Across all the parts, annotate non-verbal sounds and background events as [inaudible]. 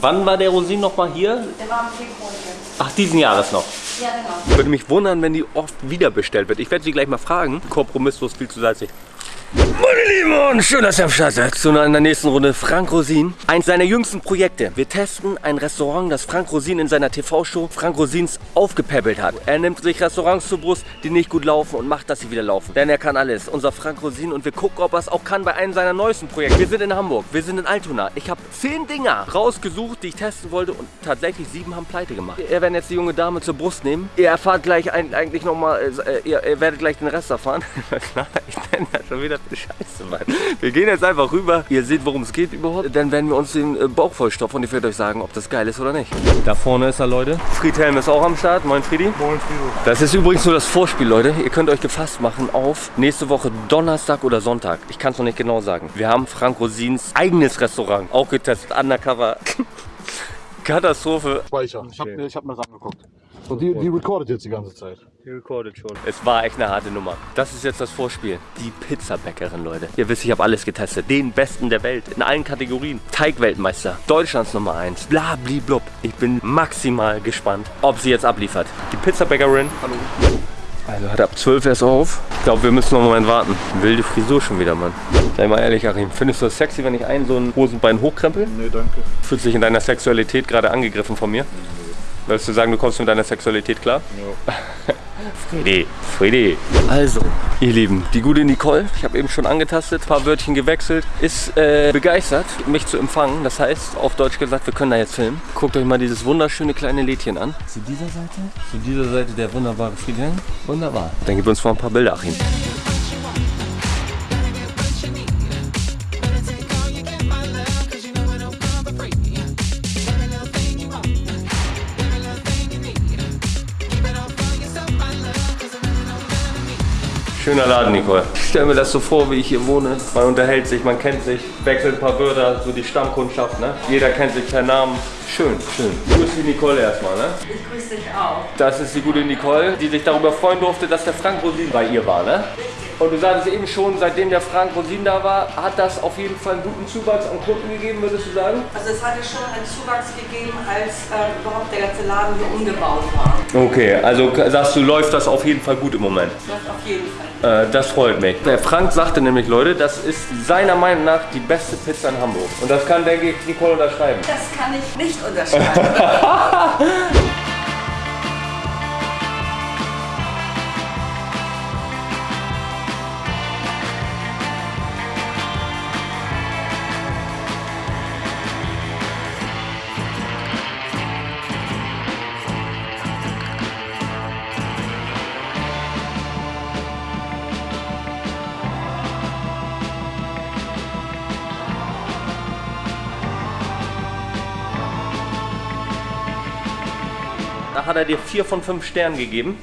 Wann war der Rosin noch mal hier? Der war im Februar hier. Ach, diesen Jahres noch. Ja, genau. Würde mich wundern, wenn die oft wieder bestellt wird. Ich werde sie gleich mal fragen. Kompromisslos viel zu salzig. Meine Lieben und schön, dass ihr am Start seid zu einer nächsten Runde Frank Rosin. Eins seiner jüngsten Projekte. Wir testen ein Restaurant, das Frank Rosin in seiner TV-Show Frank Rosins aufgepäppelt hat. Er nimmt sich Restaurants zur Brust, die nicht gut laufen und macht, dass sie wieder laufen. Denn er kann alles. Unser Frank Rosin und wir gucken, ob er es auch kann bei einem seiner neuesten Projekte. Wir sind in Hamburg, wir sind in Altona. Ich habe zehn Dinger rausgesucht, die ich testen wollte und tatsächlich sieben haben pleite gemacht. Wir werden jetzt die junge Dame zur Brust nehmen. Ihr erfahrt gleich eigentlich nochmal, äh, ihr, ihr werdet gleich den Rest erfahren. [laughs] ich nenne das schon wieder [laughs] Scheiße, Mann. Wir gehen jetzt einfach rüber. Ihr seht, worum es geht überhaupt. Dann werden wir uns den äh, Bauch vollstopfen und ich werde euch sagen, ob das geil ist oder nicht. Da vorne ist er, Leute. Friedhelm ist auch am Start. Moin, Friedi. Moin, Frido. Das ist übrigens nur das Vorspiel, Leute. Ihr könnt euch gefasst machen auf nächste Woche Donnerstag oder Sonntag. Ich kann es noch nicht genau sagen. Wir haben Frank Rosins eigenes Restaurant auch getestet. Undercover. [laughs] Katastrophe. Speicher. Ich habe ich hab mir das angeguckt. Und die, die recordet jetzt die ganze Zeit. Die recorded schon. Es war echt eine harte Nummer. Das ist jetzt das Vorspiel. Die Pizzabäckerin, Leute. Ihr wisst, ich habe alles getestet. Den Besten der Welt. In allen Kategorien. Teigweltmeister. Deutschlands Nummer 1. Bla, bli, blub. Ich bin maximal gespannt, ob sie jetzt abliefert. Die Pizzabäckerin. Hallo. Also hat ab 12 erst auf. Ich glaube, wir müssen noch einen Moment warten. Wilde Frisur schon wieder, Mann. Sei mal ehrlich, Achim. Findest du das sexy, wenn ich einen so ein Hosenbein hochkrempel? Nee, danke. Fühlst du dich in deiner Sexualität gerade angegriffen von mir? Willst du sagen, du kommst mit deiner Sexualität klar? Ja. [laughs] Freddy, Freddy. Also, ihr Lieben, die gute Nicole, ich habe eben schon angetastet, ein paar Wörtchen gewechselt, ist äh, begeistert, mich zu empfangen. Das heißt, auf Deutsch gesagt, wir können da jetzt filmen. Guckt euch mal dieses wunderschöne kleine Lädchen an. Zu dieser Seite, zu dieser Seite der wunderbare Friedhelm. Wunderbar. Dann gib uns mal ein paar Bilder, Achim. Schöner Laden, Nicole. Ich stelle mir das so vor, wie ich hier wohne. Man unterhält sich, man kennt sich, wechselt ein paar Wörter, so die Stammkundschaft, ne? Jeder kennt sich per Namen. Schön, schön. Grüß die Nicole erstmal, ne? Ich grüße dich auch. Das ist die gute Nicole, die sich darüber freuen durfte, dass der Frank Rosin bei ihr war, ne? Und du sagtest eben schon, seitdem der Frank Rosin da war, hat das auf jeden Fall einen guten Zuwachs an Kunden gegeben, würdest du sagen? Also es hatte schon einen Zuwachs gegeben, als äh, überhaupt der ganze Laden hier umgebaut war. Okay, also sagst du, läuft das auf jeden Fall gut im Moment. Das läuft auf jeden Fall. Äh, das freut mich. Der Frank sagte nämlich, Leute, das ist seiner Meinung nach die beste Pizza in Hamburg. Und das kann, denke ich, Nicole unterschreiben. Das kann ich nicht unterschreiben. [laughs] hat er dir vier von fünf Sternen gegeben.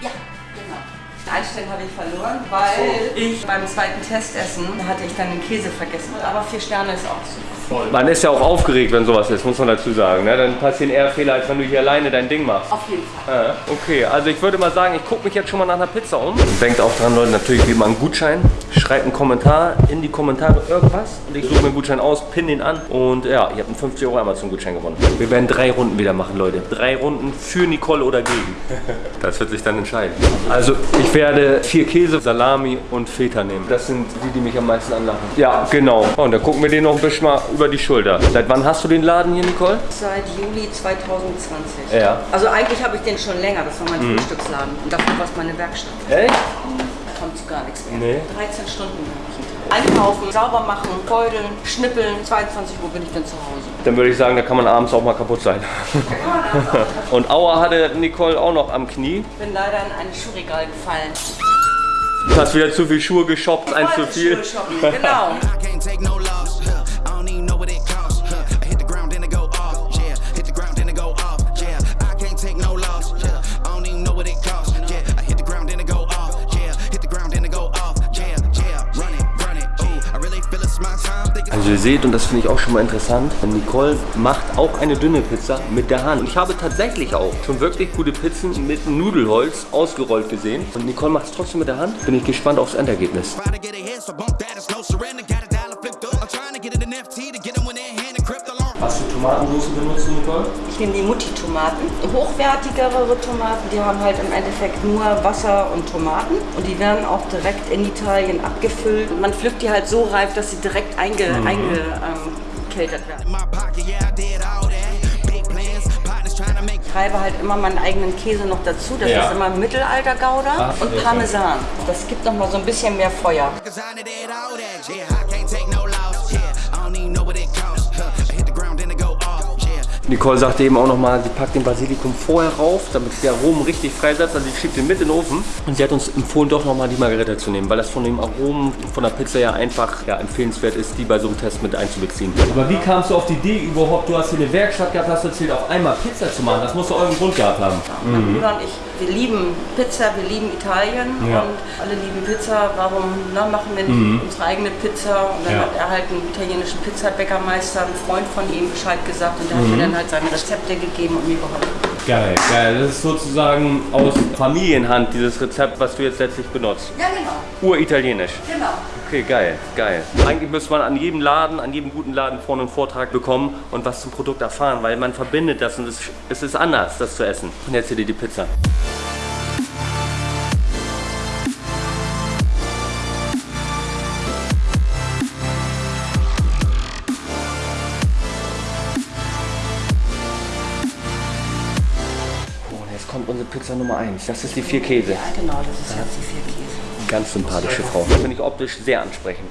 ja, genau. Ein Stern habe ich verloren, weil ich beim zweiten Testessen hatte ich dann den Käse vergessen. Aber vier Sterne ist auch super. Man ist ja auch aufgeregt, wenn sowas ist, muss man dazu sagen. Ne? Dann passieren eher Fehler, als wenn du hier alleine dein Ding machst. Auf jeden Fall. Ja, okay, also ich würde mal sagen, ich gucke mich jetzt schon mal nach einer Pizza um. Denkt auch dran, Leute, natürlich wie immer einen Gutschein. Schreibt einen Kommentar in die Kommentare irgendwas und ich suche mir einen Gutschein aus, pin den an und ja, ihr habt einen 50 Euro Amazon-Gutschein gewonnen. Wir werden drei Runden wieder machen, Leute. Drei Runden für Nicole oder gegen. [laughs] Das wird sich dann entscheiden. Also ich werde vier Käse, Salami und Feta nehmen. Das sind die, die mich am meisten anlachen. Ja, genau. Und dann gucken wir den noch ein bisschen mal über die Schulter. Seit wann hast du den Laden hier, Nicole? Seit Juli 2020. Ja. Also eigentlich habe ich den schon länger. Das war mein Frühstücksladen. Und dafür war es meine Werkstatt. Echt? Da kommt zu gar nichts mehr. Nee. 13 Stunden habe ich. Einkaufen, sauber machen, feudeln, schnippeln. 22 Uhr bin ich dann zu Hause. Dann würde ich sagen, da kann man abends auch mal kaputt sein. [laughs] Und Aua hatte Nicole auch noch am Knie. Ich bin leider in ein Schuhregal gefallen. Du hast wieder zu viel Schuhe geshoppt, eins zu viel. Schuhe shoppen, Genau. [laughs] Also ihr seht, und das finde ich auch schon mal interessant, Nicole macht auch eine dünne Pizza mit der Hand. Und ich habe tatsächlich auch schon wirklich gute Pizzen mit Nudelholz ausgerollt gesehen. Und Nicole macht es trotzdem mit der Hand. Bin ich gespannt aufs Endergebnis. Try Was für Tomatensauce benutzt du, Nicole? Ich nehme die Mutti-Tomaten. Hochwertigere Tomaten, die haben halt im Endeffekt nur Wasser und Tomaten. Und die werden auch direkt in Italien abgefüllt. Man pflückt die halt so reif, dass sie direkt einge, werden. Trying to make Ich treibe halt immer meinen eigenen Käse noch dazu. Das Ja. ist immer Mittelalter-Gouda Ach, und. Parmesan. Das gibt noch mal so ein bisschen mehr Feuer. Nicole sagte eben auch nochmal, sie packt den Basilikum vorher rauf, damit der Aromen richtig freisetzt. Also sie schiebt den mit in den Ofen. Und sie hat uns empfohlen, doch nochmal die Margarita zu nehmen, weil das von dem Aromen von der Pizza ja einfach ja, empfehlenswert ist, die bei so einem Test mit einzubeziehen. Aber wie kamst du auf die Idee überhaupt? Du hast hier eine Werkstatt gehabt, hast erzählt, auf einmal Pizza zu machen. Das muss doch irgendeinen Grund gehabt haben. Mein Bruder und ich, wir lieben Pizza, wir lieben Italien Ja. und alle lieben Pizza. Warum na, machen wir nicht unsere eigene Pizza? Und dann Ja. hat er halt einen italienischen Pizzabäckermeister, einen Freund von ihm, Bescheid gesagt und der hat mir dann halt seine Rezepte gegeben und mir geholfen. Geil, geil. Das ist sozusagen aus Familienhand dieses Rezept, was du jetzt letztlich benutzt. Ja, genau. Uritalienisch. Genau. Okay, geil, geil. Eigentlich müsste man an jedem Laden, an jedem guten Laden vorne einen Vortrag bekommen und was zum Produkt erfahren, weil man verbindet das und es, es ist anders, das zu essen. Und jetzt hier die Pizza. Pizza Nummer 1. Das ist die vier Käse. Ja, genau, das ist jetzt die vier Käse. Ganz sympathische Frau. Finde ich optisch sehr ansprechend.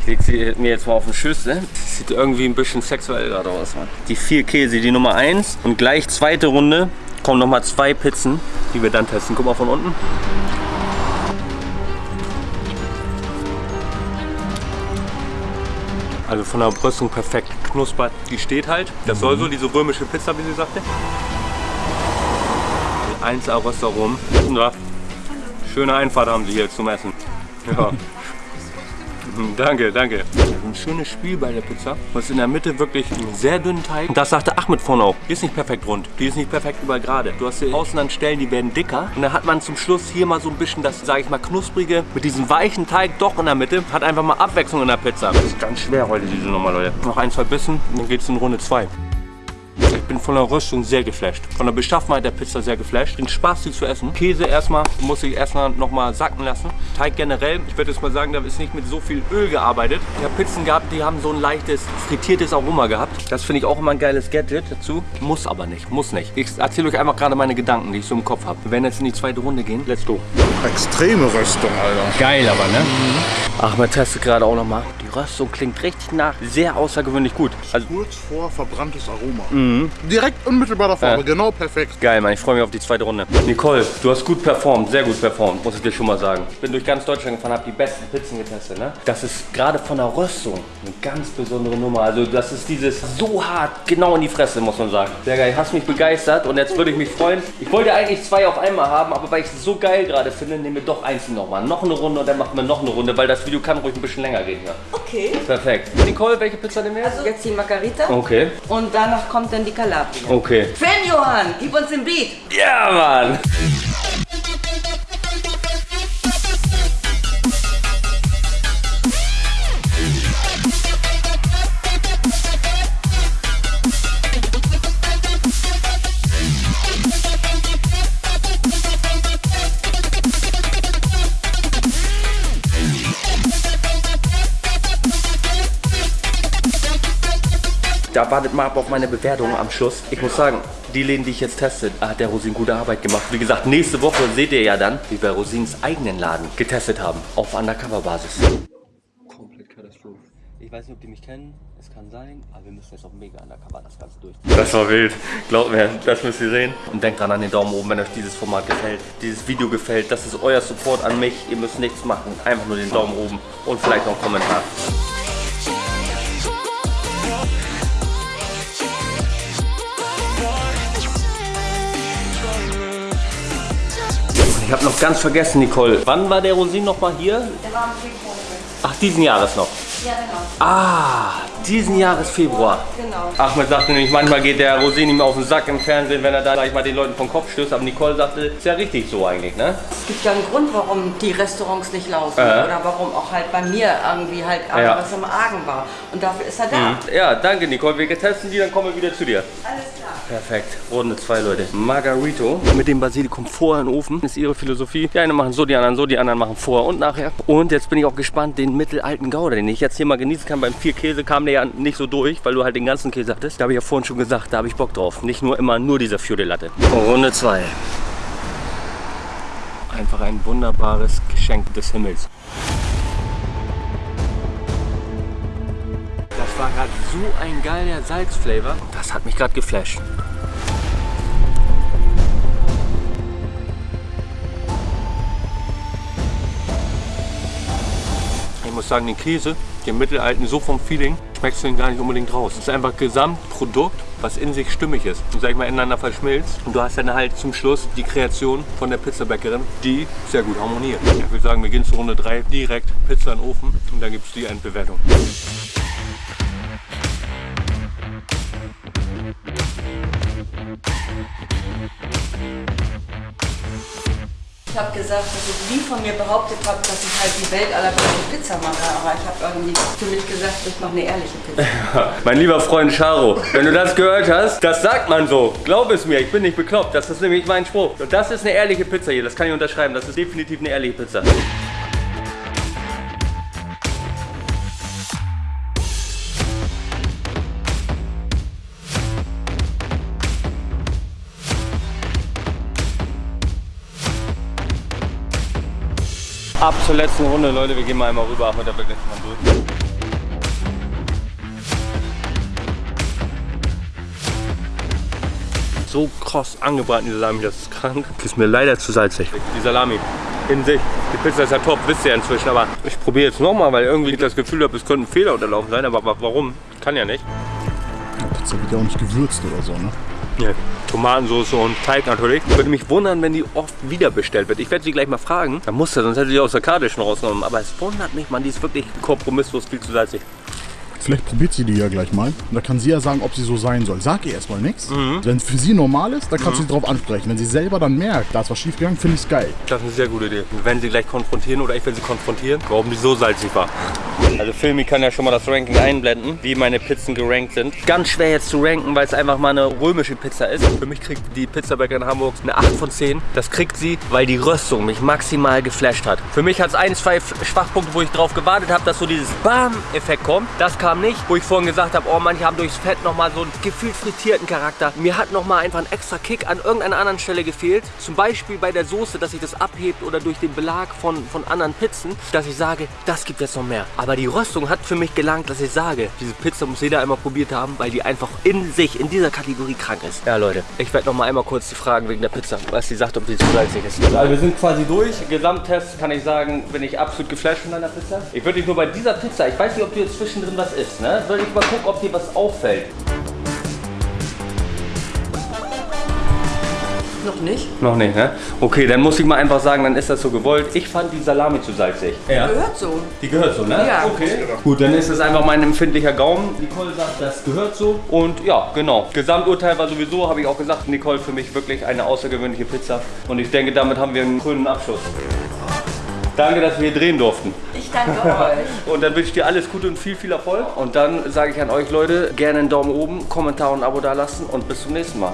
Ich leg sie mir jetzt mal auf den Schüssel. Das sieht irgendwie ein bisschen sexuell gerade aus, Mann. Die vier Käse, die Nummer 1 und gleich zweite Runde kommen nochmal zwei Pizzen, die wir dann testen. Guck mal von unten. Also von der Brüstung perfekt knuspert. Die steht halt. Das soll so, diese römische Pizza, wie sie sagte. 1A Röstaromen. Schöne Einfahrt haben sie hier zum Essen. Ja. [laughs] Mhm, Danke, danke. Ein schönes Spiel bei der Pizza. Ist in der Mitte wirklich einen sehr dünnen Teig. Das sagte Ahmed vorhin auch. Die ist nicht perfekt rund. Die ist nicht perfekt überall gerade. Du hast hier außen an Stellen, die werden dicker. Und dann hat man zum Schluss hier mal so ein bisschen das, sage ich mal, knusprige mit diesem weichen Teig doch in der Mitte. Hat einfach mal Abwechslung in der Pizza. Das ist ganz schwer heute, diese Nummer, Leute. Noch ein, zwei Bissen, dann geht's in Runde zwei. Ich bin von der Röstung sehr geflasht. Von der Beschaffenheit der Pizza sehr geflasht. Den Spaß, sie zu essen. Käse erstmal, muss ich erstmal noch mal sacken lassen. Teig generell, ich würde jetzt mal sagen, da ist nicht mit so viel Öl gearbeitet. Ich habe Pizzen gehabt, die haben so ein leichtes, frittiertes Aroma gehabt. Das finde ich auch immer ein geiles Gadget dazu. Muss aber nicht, muss nicht. Ich erzähle euch einfach gerade meine Gedanken, die ich so im Kopf habe. Wir werden jetzt in die zweite Runde gehen. Let's go. Extreme Röstung, Alter. Geil aber, ne? Ach, man testet gerade auch noch mal. Die Röstung klingt richtig nach. Sehr außergewöhnlich gut. Also Kurz vor verbranntes Aroma. Direkt unmittelbar davor, Ja. genau perfekt. Geil, Mann, ich freue mich auf die zweite Runde. Nicole, du hast gut performt, sehr gut performt, muss ich dir schon mal sagen. Ich bin durch ganz Deutschland gefahren, habe die besten Pizzen getestet. Ne? Das ist gerade von der Röstung eine ganz besondere Nummer. Also das ist dieses so hart, genau in die Fresse, muss man sagen. Sehr geil, hast mich begeistert und jetzt würde ich mich freuen. Ich wollte eigentlich zwei auf einmal haben, aber weil ich es so geil gerade finde, nehmen wir doch eins nochmal. Noch eine Runde und dann machen wir noch eine Runde, weil das Video kann ruhig ein bisschen länger gehen. Ja. Okay. Perfekt. Nicole, welche Pizza nehmen wir? Also jetzt die Margarita Okay, und danach kommt dann die Calabria. okay. Fan Johann, gib uns den Beat. Ja, Mann! Wartet mal ab auf meine Bewertung am Schluss. Ich muss sagen, die Läden, die ich jetzt teste, hat der Rosin gute Arbeit gemacht. Wie gesagt, nächste Woche seht ihr ja dann, wie wir Rosins eigenen Laden getestet haben. Auf Undercover-Basis. Komplett Katastrophe. Ich weiß nicht, ob die mich kennen. Es kann sein, aber wir müssen jetzt auf mega Undercover das Ganze durch. Das war wild. Glaubt mir, das müsst ihr sehen. Und denkt dran an den Daumen oben, wenn euch dieses Format gefällt. Dieses Video gefällt. Das ist euer Support an mich. Ihr müsst nichts machen. Einfach nur den Daumen oben und vielleicht noch einen Kommentar. Ich habe noch ganz vergessen, Nicole. Wann war der Rosin noch mal hier? Der war am Februar. Ach, diesen Jahres noch. Ja, genau. Ah, diesen Jahres Februar. Genau. Ahmed sagte nämlich, manchmal geht der Rosé nicht mehr auf den Sack im Fernsehen, wenn er da gleich mal den Leuten vom Kopf stößt. Aber Nicole sagte, ist ja richtig so eigentlich, ne? Es gibt ja einen Grund, warum die Restaurants nicht laufen. Ja. Oder warum auch halt bei mir irgendwie halt Ja. was im Argen war. Und dafür ist er da. Ja, danke Nicole. Wir testen die, dann kommen wir wieder zu dir. Alles klar. Perfekt. Runde zwei, Leute. Margarito mit dem Basilikum vorher in den Ofen. Das ist ihre Philosophie. Die einen machen so, die anderen so, die anderen machen vorher und nachher. Und jetzt bin ich auch gespannt, den mittelalten Gouda, den ich jetzt hier mal genießen kann. Beim vier Käse kam der ja nicht so durch, weil du halt den ganzen Käse hattest. Da habe ich ja vorhin schon gesagt, da habe ich Bock drauf. Nicht nur immer nur dieser Fiore Latte. Runde zwei. Einfach ein wunderbares Geschenk des Himmels. Das war gerade so ein geiler Salzflavor. Das hat mich gerade geflasht. Muss sagen, den Käse, den mittelalten, so vom Feeling, schmeckst du ihn gar nicht unbedingt raus. Es ist einfach Gesamtprodukt, was in sich stimmig ist und sag ich mal ineinander verschmilzt. Und du hast dann halt zum Schluss die Kreation von der Pizzabäckerin, die sehr gut harmoniert. Ich würde sagen, wir gehen zu Runde 3 direkt Pizza in den Ofen und dann gibt es die Endbewertung. Ich habe gesagt, dass ich nie von mir behauptet habe, dass ich halt die Welt allerbeste Pizza mache. Aber ich habe irgendwie für mich gesagt, ich mache eine ehrliche Pizza. Mein lieber Freund Charo, wenn du das gehört hast, das sagt man so. Glaub es mir, ich bin nicht bekloppt. Das ist nämlich mein Spruch. Und das ist eine ehrliche Pizza hier, das kann ich unterschreiben. Das ist definitiv eine ehrliche Pizza. Zur letzten Runde, Leute. Wir gehen mal einmal rüber mit der wirklich mal durch. So kross angebraten, die Salami, das ist krank. Ist mir leider zu salzig. Die Salami in sich. Die Pizza ist ja top, wisst ihr inzwischen. Aber ich probiere jetzt nochmal, weil irgendwie ich das Gefühl habe, es könnte ein Fehler unterlaufen sein. Aber wa- warum? Kann ja nicht. Die Pizza wird ja auch nicht gewürzt oder so, ne? Ja, Tomatensauce und Teig natürlich. Würde mich wundern, wenn die oft wieder bestellt wird. Ich werde sie gleich mal fragen. Da muss er, sonst hätte sie aus der Karte schon rausgenommen. Aber es wundert mich, man, die ist wirklich kompromisslos viel zu salzig. Vielleicht probiert sie die ja gleich mal. Und da kann sie ja sagen, ob sie so sein soll. Sag ihr erstmal nichts. Wenn es für sie normal ist, dann kannst du sie drauf ansprechen. Wenn sie selber dann merkt, da ist was schief gegangen, finde ich es geil. Das ist eine sehr gute Idee. Wir werden sie gleich konfrontieren oder ich will sie konfrontieren, warum die so salzig war. Also Filmi kann ja schon mal das Ranking einblenden, wie meine Pizzen gerankt sind. Ganz schwer jetzt zu ranken, weil es einfach mal eine römische Pizza ist. Für mich kriegt die Pizzabäcker in Hamburg eine 8 von 10. Das kriegt sie, weil die Röstung mich maximal geflasht hat. Für mich hat es ein, zwei Schwachpunkte, wo ich drauf gewartet habe, dass so dieses Bam-Effekt kommt. Das kam nicht, wo ich vorhin gesagt habe, oh, manche haben durchs Fett nochmal so einen gefühlt frittierten Charakter. Mir hat nochmal einfach ein extra Kick an irgendeiner anderen Stelle gefehlt. Zum Beispiel bei der Soße, dass sich das abhebt oder durch den Belag von, von anderen Pizzen, dass ich sage, das gibt jetzt noch mehr. Aber die Röstung hat für mich gelangt, dass ich sage, diese Pizza muss jeder einmal probiert haben, weil die einfach in sich, in dieser Kategorie krank ist. Ja, Leute, ich werde noch mal einmal kurz die fragen wegen der Pizza, was sie sagt, ob die zu salzig ist. Also wir sind quasi durch. Gesamttest kann ich sagen, bin ich absolut geflasht von deiner Pizza. Ich würde dich nur bei dieser Pizza, ich weiß nicht, ob du jetzt zwischendrin was isst, ne? Würde ich mal gucken, ob dir was auffällt. Noch nicht. Noch nicht, ne? Okay, dann muss ich mal einfach sagen, dann ist das so gewollt. Ich fand die Salami zu salzig. Ja. Gehört so. Die gehört so, ne? Ja. Okay. Gut, dann ist es einfach mein empfindlicher Gaumen. Nicole sagt, das gehört so. Und ja, genau. Gesamturteil war sowieso, habe ich auch gesagt, Nicole für mich wirklich eine außergewöhnliche Pizza. Und ich denke, damit haben wir einen grünen Abschluss. Danke, dass wir hier drehen durften. Ich danke euch. [laughs] Und dann wünsche ich dir alles Gute und viel, viel Erfolg. Und dann sage ich an euch Leute, gerne einen Daumen oben, Kommentar und ein Abo da lassen und bis zum nächsten Mal.